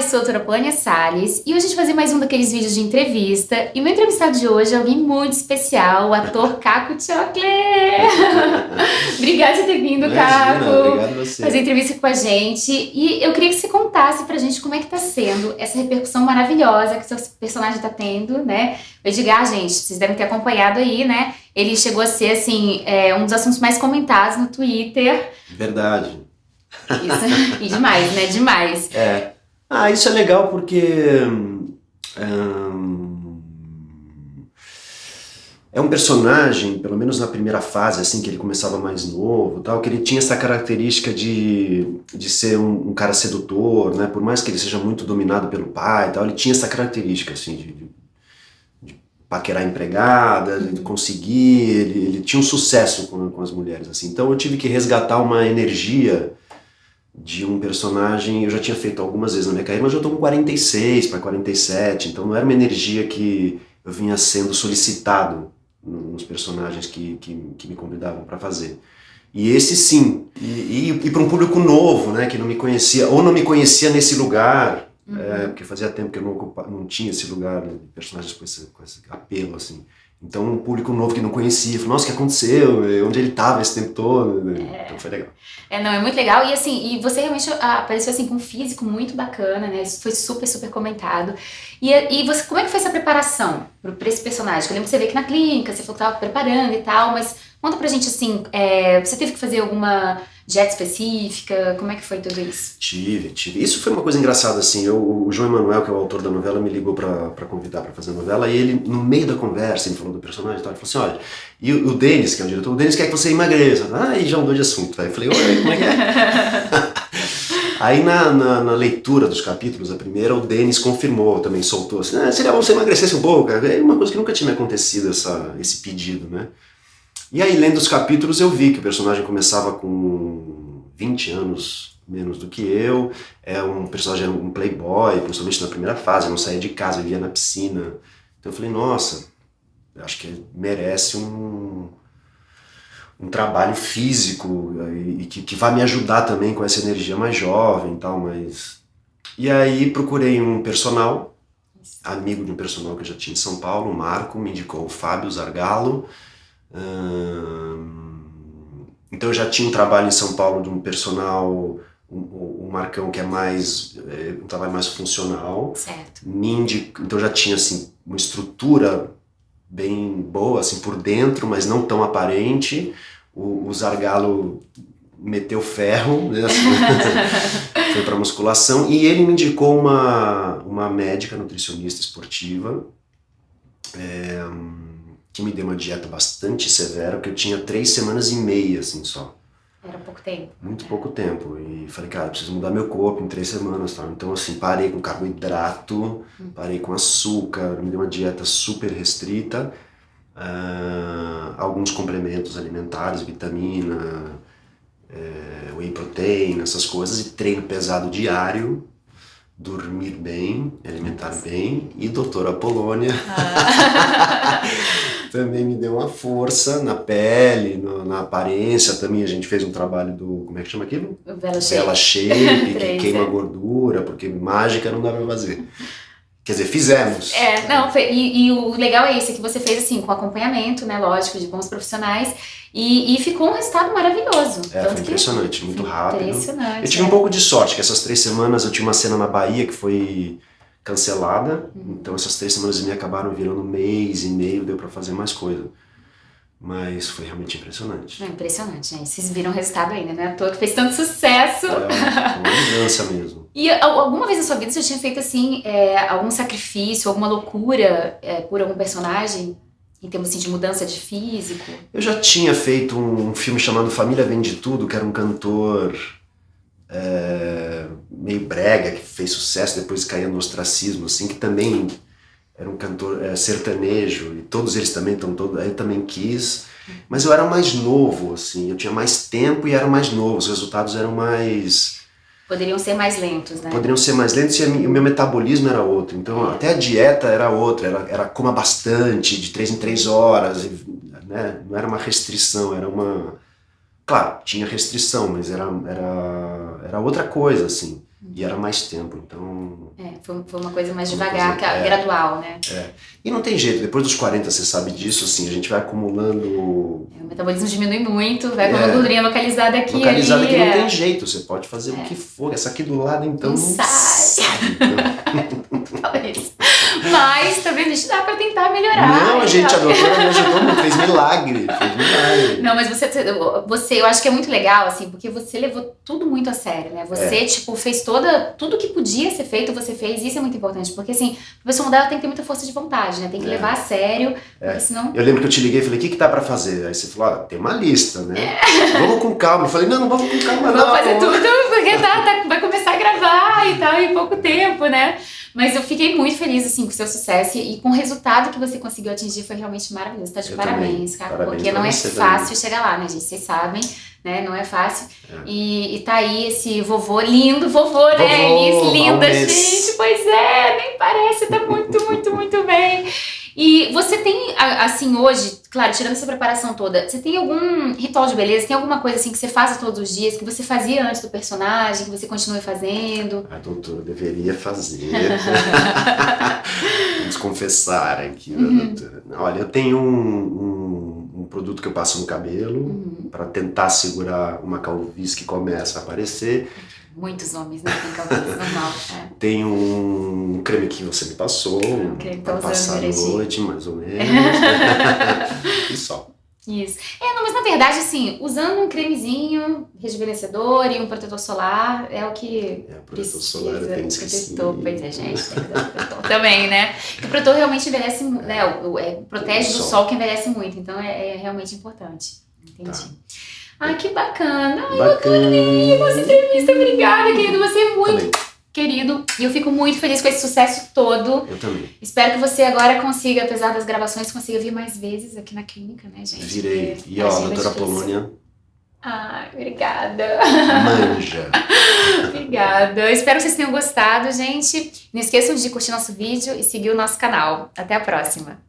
eu sou a doutora Plânia Salles e hoje a gente vai fazer mais um daqueles vídeos de entrevista. E o meu entrevistado de hoje é alguém muito especial, o ator Caco Chocolate. Obrigada por ter vindo, Imagina, Caco. Obrigado você. Fazer entrevista com a gente. E eu queria que você contasse pra gente como é que tá sendo essa repercussão maravilhosa que seu personagem tá tendo, né? O Edgar, gente, vocês devem ter acompanhado aí, né? Ele chegou a ser, assim, é, um dos assuntos mais comentados no Twitter. Verdade. Isso, e demais, né? Demais. É. Ah, isso é legal porque. é um personagem, pelo menos na primeira fase, assim, que ele começava mais novo, tal, que ele tinha essa característica de, de ser um, um cara sedutor, né? Por mais que ele seja muito dominado pelo pai e tal, ele tinha essa característica, assim, de, de, de paquerar empregada, de conseguir, ele, ele tinha um sucesso com, com as mulheres, assim. Então eu tive que resgatar uma energia de um personagem, eu já tinha feito algumas vezes na minha carreira, mas eu tô com 46 para 47, então não era uma energia que eu vinha sendo solicitado nos personagens que, que, que me convidavam para fazer. E esse sim, e, e, e para um público novo, né, que não me conhecia, ou não me conhecia nesse lugar, Uhum. é, porque fazia tempo que eu não, ocupa, não tinha esse lugar né, de personagens com esse, com esse apelo, assim. Então um público novo que não conhecia, falou, nossa, o que aconteceu? Onde ele estava esse tempo todo? Então foi legal. É, não, é muito legal. E assim, e você realmente apareceu assim com um físico muito bacana, né? Isso foi super, super comentado. E, e você, como é que foi essa preparação para esse personagem? Eu lembro que você veio aqui na clínica, você falou que estava preparando e tal, mas conta pra gente assim, é, você teve que fazer alguma dieta específica? Como é que foi tudo isso? Tive, tive. Isso foi uma coisa engraçada, assim. Eu, o João Emanuel, que é o autor da novela, me ligou pra, pra convidar pra fazer a novela, e ele, no meio da conversa, ele falou do personagem e tal, ele falou assim: olha, e o, o Denis, que é o diretor, o Denis quer que você emagreça. Ah, e já mudou de assunto. Aí eu falei: oi, como é que é? Aí na, na, na, leitura dos capítulos, a primeira, o Denis confirmou, também soltou assim, ah, seria bom você emagrecesse um pouco. É uma coisa que nunca tinha me acontecido, essa, esse pedido, né? E aí, lendo os capítulos, eu vi que o personagem começava com 20 anos menos do que eu, é um personagem um playboy, principalmente na primeira fase, não saía de casa, vivia na piscina. Então eu falei, nossa, acho que merece um, um trabalho físico e que, que vai me ajudar também com essa energia mais jovem e tal, mas... E aí procurei um personal, amigo de um personal que eu já tinha em São Paulo, o Marco, me indicou o Fábio Zargalo, então eu já tinha um trabalho em São Paulo de um personal, um, um Marcão que é mais, é, um trabalho mais funcional. Certo. Então já tinha assim uma estrutura bem boa assim por dentro, mas não tão aparente. O, o Zargalo meteu ferro, né? foi para musculação e ele me indicou uma uma médica nutricionista esportiva. É, que me deu uma dieta bastante severa, porque eu tinha três semanas e meia, assim, só. Era pouco tempo. Muito pouco tempo. E falei, cara, preciso mudar meu corpo em três semanas, tá? Então, assim, parei com carboidrato, hum. parei com açúcar, me deu uma dieta super restrita, uh, alguns complementos alimentares, vitamina, é, whey protein, essas coisas, e treino pesado diário, dormir bem, alimentar bem, e doutora Polônia... Ah. também me deu uma força na pele, no, na aparência também. A gente fez um trabalho do, como é que chama aquilo? Vela Shape. Vela Shape, que queima gordura, porque mágica não dá pra fazer. Quer dizer, fizemos. É, não, e, e, o legal é esse, que você fez assim, com acompanhamento, né, lógico, de bons profissionais, e, e ficou um resultado maravilhoso. É, foi impressionante, muito rápido. Impressionante. Eu tive é. um pouco de sorte, que essas três semanas eu tinha uma cena na Bahia que foi cancelada, uhum. então essas três semanas e meia acabaram virando um mês e meio, deu para fazer mais coisa. Mas foi realmente impressionante. É impressionante, né? Vocês viram o resultado ainda, né? À toa que fez tanto sucesso. É mesmo. E alguma vez na sua vida você tinha feito, assim, é, algum sacrifício, alguma loucura é, por algum personagem? Em termos assim, de mudança de físico? Eu já tinha feito um filme chamado Família Vende Tudo, que era um cantor é, meio brega, que fez sucesso, depois caiu no ostracismo, assim, que também era um cantor é, sertanejo, e todos eles também estão todos, aí eu também quis, mas eu era mais novo, assim, eu tinha mais tempo e era mais novo, os resultados eram mais... Poderiam ser mais lentos, né? Poderiam ser mais lentos e o meu metabolismo era outro, então é. até a dieta era outra, era, era coma bastante, de três em três horas, né? não era uma restrição, era uma... Claro, tinha restrição, mas era, era, era outra coisa, assim. E era mais tempo, então. É, foi, foi uma coisa mais Uma devagar, coisa- é. gradual, né? E não tem jeito, depois dos 40 você sabe disso, assim, a gente vai acumulando. É, O metabolismo diminui muito, vai com É. uma gordurinha localizada aqui Localizado ali. que não é. tem jeito, você pode fazer o que for. Essa aqui do lado, então. Não Não sai. sai. Então, Fala isso. Mas também a gente dá pra tentar melhorar. Não, a gente, a doutora me ajudou, muito, fez milagre. Fez milagre. Não, mas você, você, eu acho que é muito legal, assim, porque você levou tudo muito a sério, né? Você, É. tipo, fez toda, tudo que podia ser feito, você fez, isso é muito importante, porque, assim, a pessoa mudar, ela tem que ter muita força de vontade, né? Tem que É. levar a sério, porque senão... Eu lembro que eu te liguei e falei, o que, que dá pra fazer? Aí você falou, ah, tem uma lista, né? Vamos com calma. Eu falei, não, não vamos com calma, não. Vamos fazer tudo, porque tá, tá- vai começar a gravar e tal, em pouco tempo, né? Mas eu fiquei muito feliz, assim, com o seu sucesso e com o resultado que você conseguiu atingir foi realmente maravilhoso. Tá de Eu parabéns, também. cara. Parabéns porque não é fácil chegar lá, né, gente? Vocês sabem, né? Não é fácil. É. E, e tá aí esse vovô lindo, vovô, né? Vovô, Elis, linda, gente. Pois é, nem parece, tá muito, muito, muito bem. E você tem, assim, hoje, claro, tirando essa preparação toda, você tem algum ritual de beleza? Tem alguma coisa assim que você faz todos os dias, que você fazia antes do personagem, que você continue fazendo? A doutora deveria fazer. Vamos confessar aqui, Uhum. né, doutora? Olha, eu tenho um, um- um produto que eu passo no cabelo Uhum. para tentar segurar uma calvície que começa a aparecer. Muitos homens, né? Tem calvície normal. É. Tem um creme que você me passou Um creme que tá para usando passar direitinho. noite, mais ou menos. e só. Isso. É, não, mas na verdade, assim, usando um cremezinho rejuvenescedor e um protetor solar é o que É, o protetor precisa. solar eu tenho protetor, pois é, gente. tem que usar protetor também, né? Porque o protetor realmente envelhece, né? O, o- é, protege Do do sol. sol que envelhece muito, então é, é realmente importante. Entendi. Tá. Ai, que bacana. Ai, Bacana. nossa entrevista, obrigada, querido. Você é muito Também. querido. E eu fico muito feliz com esse sucesso todo. Eu também. Espero que você agora consiga, apesar das gravações, consiga vir mais vezes aqui na clínica, né, gente? Virei. Porque E ó, a é doutora. Polônia Ai, obrigada. manja. obrigada. Eu espero que vocês tenham gostado, gente. Não esqueçam de curtir nosso vídeo e seguir o nosso canal. Até a próxima.